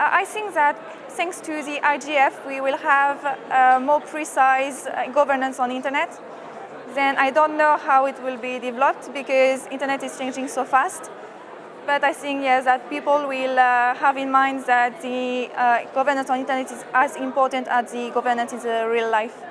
I think that thanks to the IGF, we will have uh, more precise uh, governance on internet. Then I don't know how it will be developed because internet is changing so fast. But I think yes, that people will uh, have in mind that the uh, governance on internet is as important as the governance in the real life.